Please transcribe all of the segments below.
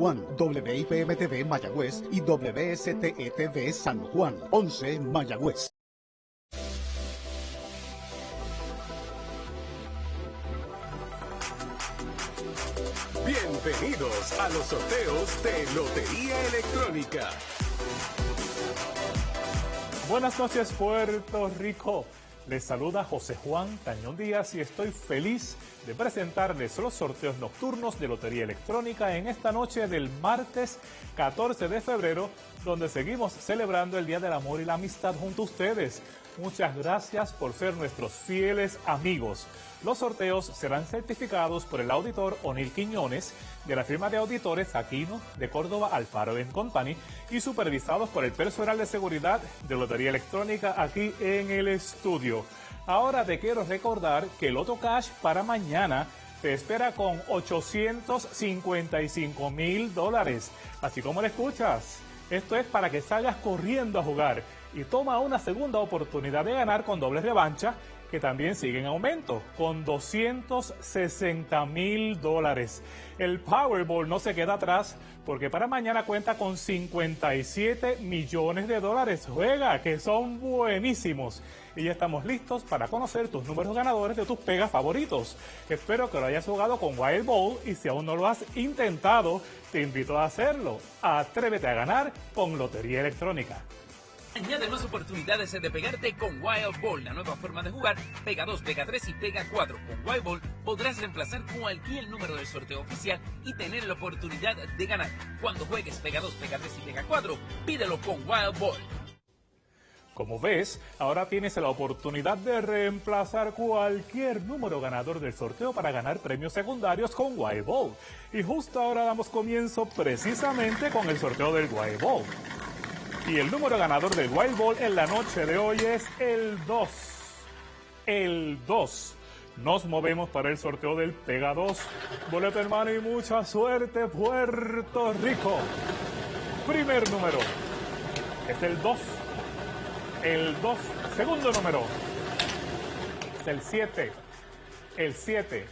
Juan, WIPM TV Mayagüez y WSTE TV San Juan, 11 Mayagüez. Bienvenidos a los sorteos de Lotería Electrónica. Buenas noches Puerto Rico. Les saluda José Juan Tañón Díaz y estoy feliz de presentarles los sorteos nocturnos de Lotería Electrónica en esta noche del martes 14 de febrero, donde seguimos celebrando el Día del Amor y la Amistad junto a ustedes. Muchas gracias por ser nuestros fieles amigos. Los sorteos serán certificados por el auditor O'Neill Quiñones de la firma de auditores Aquino de Córdoba Alfaro Company y supervisados por el personal de seguridad de Lotería Electrónica aquí en el estudio. Ahora te quiero recordar que el Loto Cash para mañana te espera con 855 mil dólares. Así como lo escuchas. Esto es para que salgas corriendo a jugar y toma una segunda oportunidad de ganar con doble revancha que también sigue en aumento, con 260 mil dólares. El Powerball no se queda atrás porque para mañana cuenta con 57 millones de dólares. Juega, que son buenísimos. Y ya estamos listos para conocer tus números ganadores de tus pegas favoritos. Espero que lo hayas jugado con Wild Ball y si aún no lo has intentado, te invito a hacerlo. Atrévete a ganar con Lotería Electrónica. Añade más oportunidades de pegarte con Wild Ball, la nueva forma de jugar. Pega 2, pega 3 y pega 4. Con Wild Ball podrás reemplazar cualquier número del sorteo oficial y tener la oportunidad de ganar. Cuando juegues pega 2, pega 3 y pega 4, pídelo con Wild Ball. Como ves, ahora tienes la oportunidad de reemplazar cualquier número ganador del sorteo para ganar premios secundarios con Wild Ball. Y justo ahora damos comienzo precisamente con el sorteo del Wild Ball. Y el número ganador del Wild Ball en la noche de hoy es el 2. El 2. Nos movemos para el sorteo del Pega 2. Boleto hermano y mucha suerte Puerto Rico. Primer número es el 2. El 2. Segundo número es el 7. El 7.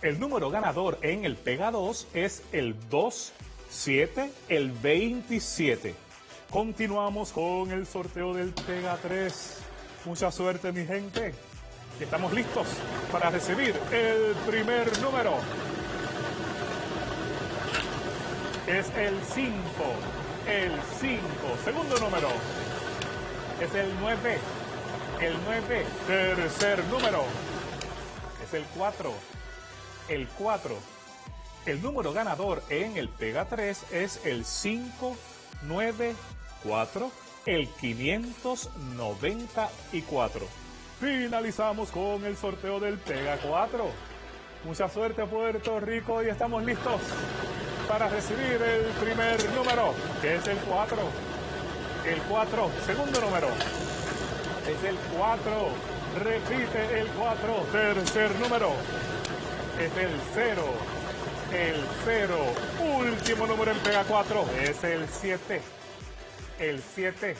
El número ganador en el Pega 2 es el 2, 7, el 27. Continuamos con el sorteo del Pega 3. Mucha suerte, mi gente. Estamos listos para recibir el primer número. Es el 5. El 5. Segundo número. Es el 9. El 9. Tercer número. Es el 4. El 4. El número ganador en el Pega 3 es el 5, 9, 4, el 594. Finalizamos con el sorteo del Pega 4. Mucha suerte Puerto Rico y estamos listos para recibir el primer número, que es el 4. El 4, segundo número, es el 4. Repite el 4, tercer número, es el 0. El 0, último número en Pega 4, es el 7 el 7.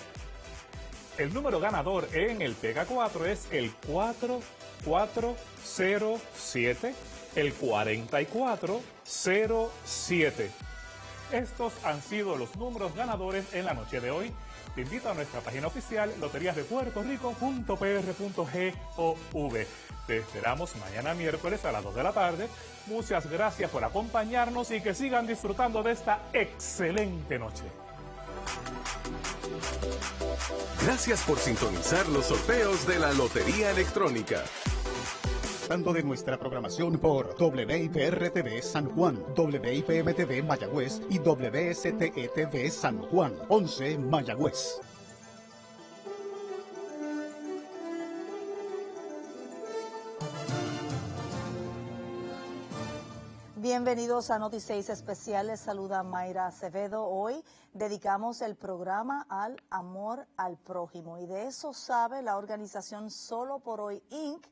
El número ganador en el Pega 4 es el 4407, el 4407. Estos han sido los números ganadores en la noche de hoy. Te invito a nuestra página oficial loteriasdepuertorico.pr.gov. Te esperamos mañana miércoles a las 2 de la tarde. Muchas gracias por acompañarnos y que sigan disfrutando de esta excelente noche. Gracias por sintonizar los sorteos de la Lotería Electrónica. Tanto de nuestra programación por WIPR-TV San Juan, WIPM-TV Mayagüez y WSTE-TV San Juan, 11 Mayagüez. Bienvenidos a Noticias Especiales. Saluda Mayra Acevedo. Hoy dedicamos el programa al amor al prójimo y de eso sabe la organización Solo por Hoy Inc.,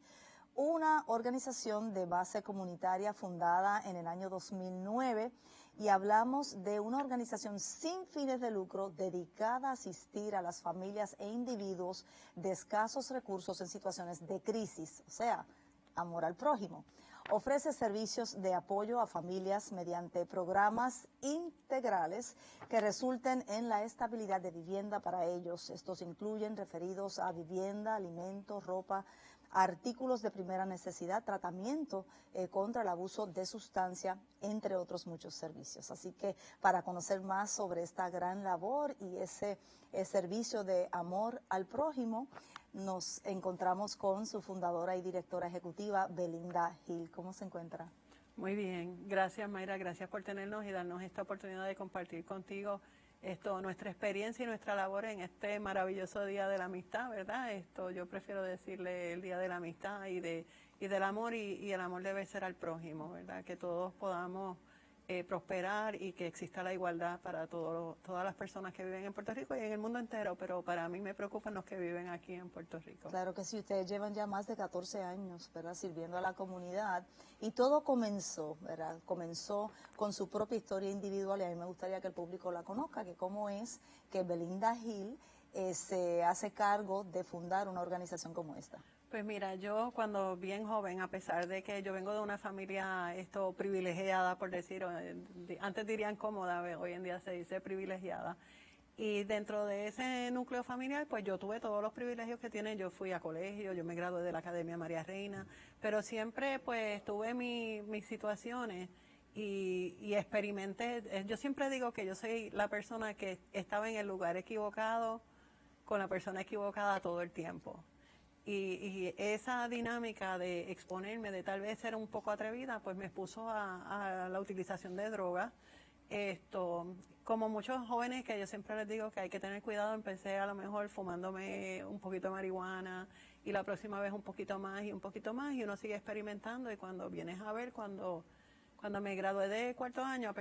una organización de base comunitaria fundada en el año 2009 y hablamos de una organización sin fines de lucro dedicada a asistir a las familias e individuos de escasos recursos en situaciones de crisis, o sea, amor al prójimo. Ofrece servicios de apoyo a familias mediante programas integrales que resulten en la estabilidad de vivienda para ellos. Estos incluyen referidos a vivienda, alimentos, ropa, artículos de primera necesidad, tratamiento eh, contra el abuso de sustancia, entre otros muchos servicios. Así que para conocer más sobre esta gran labor y ese eh, servicio de amor al prójimo, nos encontramos con su fundadora y directora ejecutiva, Belinda Gil. ¿Cómo se encuentra? Muy bien, gracias Mayra, gracias por tenernos y darnos esta oportunidad de compartir contigo esto, nuestra experiencia y nuestra labor en este maravilloso día de la amistad, ¿verdad? Esto yo prefiero decirle el día de la amistad y de y del amor y, y el amor debe ser al prójimo, ¿verdad? Que todos podamos eh, prosperar y que exista la igualdad para todas las personas que viven en Puerto Rico y en el mundo entero, pero para mí me preocupan los que viven aquí en Puerto Rico. Claro que sí, ustedes llevan ya más de 14 años, ¿verdad?, sirviendo a la comunidad y todo comenzó, ¿verdad?, comenzó con su propia historia individual y a mí me gustaría que el público la conozca, que cómo es que Belinda Gil eh, se hace cargo de fundar una organización como esta. Pues mira, yo cuando bien joven, a pesar de que yo vengo de una familia esto privilegiada, por decir, antes dirían cómoda, hoy en día se dice privilegiada, y dentro de ese núcleo familiar, pues yo tuve todos los privilegios que tienen. Yo fui a colegio, yo me gradué de la Academia María Reina, pero siempre pues tuve mis situaciones y, y, experimenté. Eh, yo siempre digo que yo soy la persona que estaba en el lugar equivocado, con la persona equivocada todo el tiempo. Y, esa dinámica de exponerme, de tal vez ser un poco atrevida, pues me expuso a, la utilización de drogas. Esto, como muchos jóvenes que yo siempre les digo que hay que tener cuidado, empecé a lo mejor fumándome un poquito de marihuana y la próxima vez un poquito más y un poquito más y uno sigue experimentando y cuando vienes a ver, cuando, cuando me gradué de cuarto año,